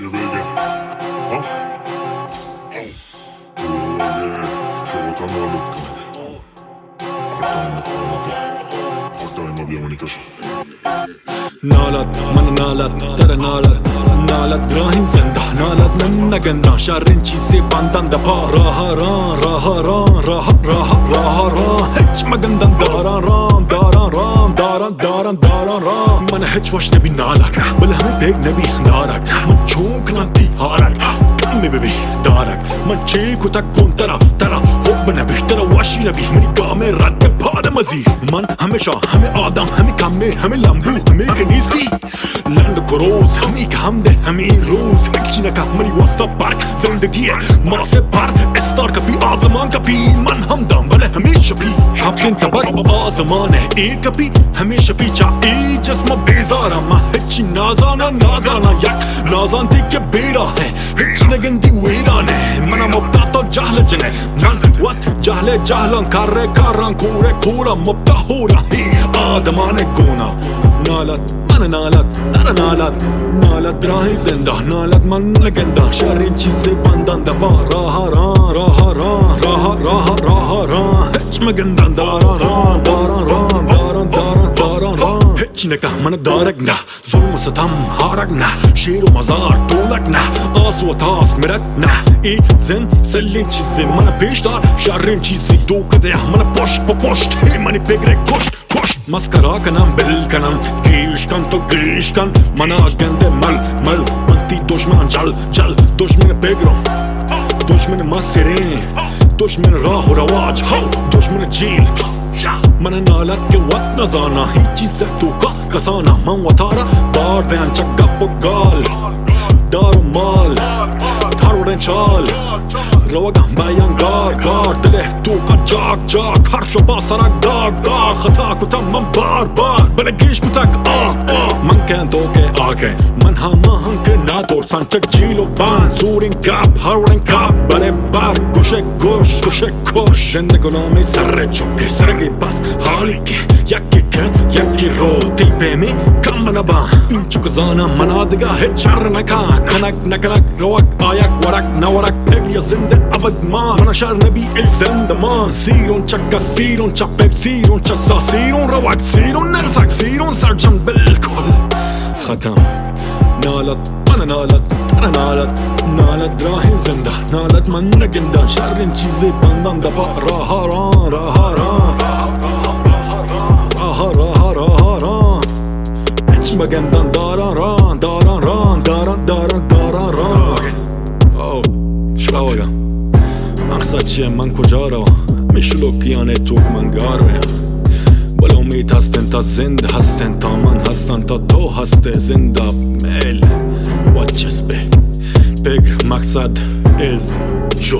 نالت من نالت تر نالت نالت راهن زندح نالت من نگند شرین چیزی بندن دپا راه ران راه ران راه راه راه ران هیچ مگندن داران ران دار هیچ وش نبی نالک. بل همه پیگ نبی دارک من چون کنانتی هارک. کمی ببی دارک. من چی کتک کن ترا ترا حب نبی ترا واشی نبی. منی گامه رد پاد مزی. من همیشه همه آدم همه کمه همه لمبو همه که نیستی. لند کروز همی که همده همی روز. هیچی نکه منی واسطا برک زندگیه. مناسب پر استار کپی آزمان کپی. من هم دم بله همیشه napkin tabat Azamane e kapı Hemşe piça e cesme bezar ama Hiç nazana nazana yak Nazan teke bera hai Hiç ne gindi veran hai Mana mubta to cahle cene Nan vat cahle cahlan Karre karran kure kura mubta hula hi Adamane gona Nalat mana nalat Dara nalat Nalat rahi zinda Nalat man legenda Şerrin çizi bandan da var Raha ra raha ra raha raha raha ra geçmegenden daran ran daran ran daran daran daran ran Hechine kahmana daragna zulmü satam haragna Şiir mazar tuğlakna az ve tas mirakna İzin sellin çizim bana peştar şerrin çizi du kadeh bana poşt po poşt Mani pegrek koşt koşt Maskara kanam bel kanam. Giyişkan to giyişkan Mana agende mal mal. Manti doşmanan jal jal. Doşmanı pegrom. Doşmanı masterin. دوش من راه و رواج. هو دوش من من نالت के वक्त न जाना ही चीज़ तू का कसाना मन वतारा बार ध्यान चक्का पुगाल दारू माल ठाड़ो चाल روگه بایان گار گار دله تو کار جاک جاک هر شبا سرک داگ داگ خطا کتا من بار بار بله گیش کتا که آه آه من که دو که آگه من ہاں ها ما هم که نادور سانچه جیلو بان زورین کاب هرولین کاب بره بار گوشه گوش گوشه گوش زنده گنامی سره چوکی سرگی بس حالی که یکی که یکی رو تی پیمی این چو کزانا منادگا هی چر نکا کنک نکنک روک، آیک، ورک، نورک يا يا زندق ما وأنا شعر نبي الزندمان سيرون تشكا سيرون تشا بيب سيرون تشا سيرون روعك سيرون نغزك سيرون سرجم بالكل ختم نالت أنا نالت أنا نالت. نالت راهن زنده نالت من نگنده شرم چیزی بندن دبا. راه ران راه ران. راه ران راه ران راه ران. اجمگندن من کجا رو میشلو پیانه توک من گاره بل امید هستن تا زنده هستن تا من هستن تا تو هسته زنده میل و چسبه بگ مقصد از جو